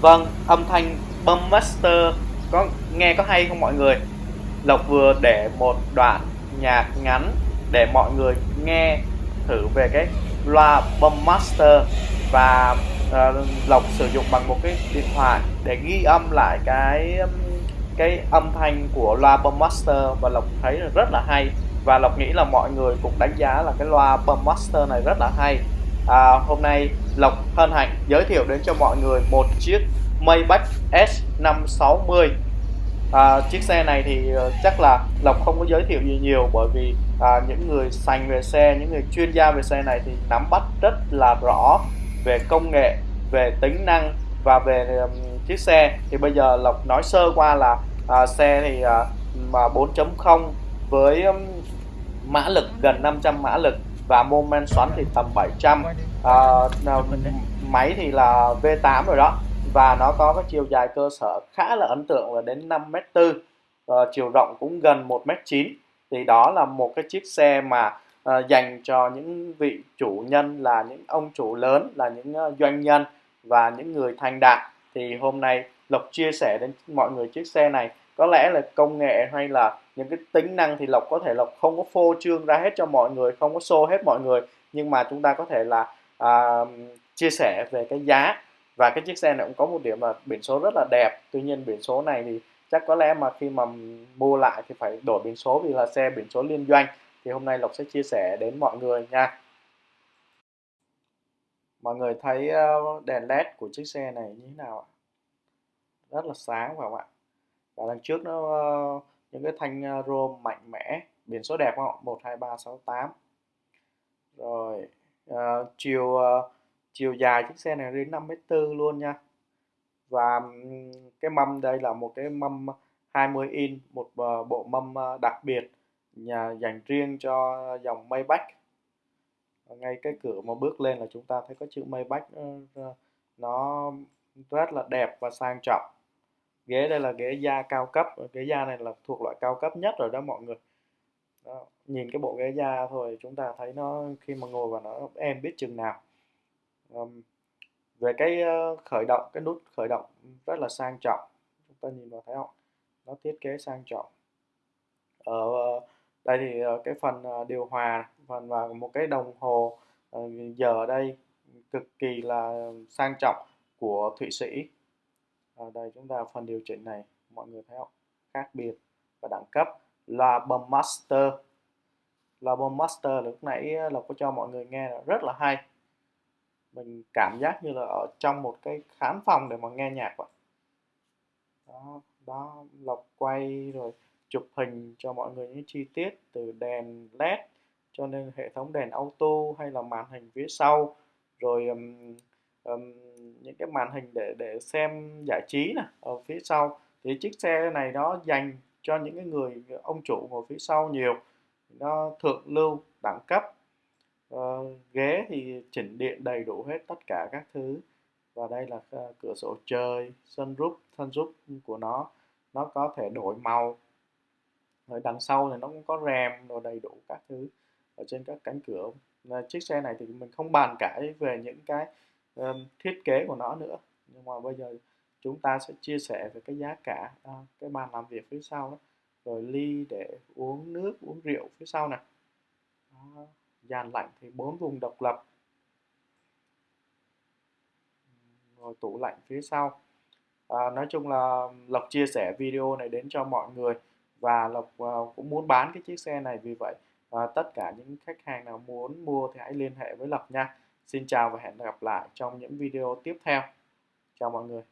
vâng âm thanh Bum master có nghe có hay không mọi người? Lộc vừa để một đoạn nhạc ngắn để mọi người nghe thử về cái loa Bum master và uh, Lộc sử dụng bằng một cái điện thoại để ghi âm lại cái cái âm thanh của loa Bum master và Lộc thấy rất là hay. Và Lộc nghĩ là mọi người cũng đánh giá là cái loa Bum master này rất là hay à, hôm nay Lộc hân hạnh giới thiệu đến cho mọi người một chiếc Maybach S560 à, chiếc xe này thì ờ, chắc là Lộc không có giới thiệu gì nhiều bởi vì à, những người sành về xe những người chuyên gia về xe này thì nắm bắt rất là rõ về công nghệ về tính năng và về um, chiếc xe. Thì bây giờ Lộc nói sơ qua là à, xe thì à, mà 4.0 với um, mã lực gần 500 mã lực và mô men xoắn thì tầm 700 à, máy thì là V8 rồi đó. Và nó có cái chiều dài cơ sở khá là ấn tượng là đến 5m4 à, ờ, chiều rộng cũng gần 1m9 thì đó là một cái chiếc xe mà à, dành cho những vị chủ nhân là những ông chủ lớn là những uh, doanh nhân và những người thành đạt. Thì hôm nay Lộc chia sẻ đến mọi người chiếc xe này có lẽ là công nghệ hay là những cái tính năng thì Lộc có thể Lộc không có phô trương ra hết cho mọi người không có show hết mọi người. Nhưng mà chúng ta có thể là à, chia sẻ về cái giá. Và cái chiếc xe này cũng có một điểm là biển số rất là đẹp. Tuy nhiên biển số này thì chắc có lẽ mà khi mà mua lại thì phải đổi biển số vì là xe biển số liên doanh. Thì hôm nay Lộc sẽ chia sẻ đến mọi người nha. Mọi người thấy ờ, đèn led của chiếc xe này như thế nào ạ? Rất là sáng phải không ạ? Và đằng trước nó ờ, những cái thanh ờ, rôm mạnh mẽ biển số đẹp không ạ? 12368 rồi uh, chiều uh, chiều dài chiếc xe này đến 5m4 luôn nha. Và cái mâm đây là một cái mâm 20 in một bộ mâm đặc biệt nhà dành riêng cho dòng Maybach. Ngay cái cửa mà bước lên là chúng ta thấy có chữ Maybach nó rất là đẹp và sang trọng ghế đây là ghế da cao cấp ghế da này là thuộc loại cao cấp nhất rồi đó mọi người. Đó. nhìn cái bộ ghế da thôi chúng ta thấy nó khi mà ngồi vào nó em biết chừng nào. Um, về cái ờ, khởi động cái nút khởi động rất là sang trọng chúng ta nhìn vào thấy không? Nó thiết kế sang trọng. Ở ờ, đây thì ờ, cái phần điều hòa phần và một cái đồng hồ giờ ở đây cực kỳ là sang trọng của thụy sĩ ở đây chúng ta phần điều chỉnh này. Mọi người thấy không? Khác biệt và đẳng cấp. Là bấm master là bấm master lúc nãy ờ, lộc có cho mọi người nghe là rất là hay. Mình cảm giác như là ở trong một cái khán phòng để mà nghe nhạc vậy. Đó đó lộc quay rồi chụp hình cho mọi người những chi tiết từ đèn led cho nên hệ thống đèn auto hay là màn hình phía sau. Rồi um, um, những cái màn hình để để xem giải trí này ở phía sau. Thì chiếc xe này nó dành cho những cái người ông chủ ngồi phía sau nhiều. Nó thượng lưu đẳng cấp. Uh, ghế thì chỉnh điện đầy đủ hết tất cả các thứ. Và đây là uh, cửa sổ trời sunroof sunroof của nó. Nó có thể đổi màu. Ở đằng sau thì nó cũng có rèm rồi đầy đủ các thứ ở trên các cánh cửa. Chiếc xe này thì mình không bàn cãi về những cái um, thiết kế của nó nữa. Nhưng mà bây giờ chúng ta sẽ chia sẻ về cái giá cả à, cái bàn làm việc phía sau đó. Rồi ly để uống nước uống rượu phía sau này. Đó. dàn lạnh thì bốn vùng độc lập. Rồi tủ lạnh phía sau. À, nói chung là lộc chia sẻ video này đến cho mọi người. Và lộc uh, cũng muốn bán cái chiếc xe này. Vì vậy uh, tất cả những khách hàng nào muốn mua thì hãy liên hệ với lộc nha. Xin chào và hẹn gặp lại trong những video tiếp theo. Chào mọi người.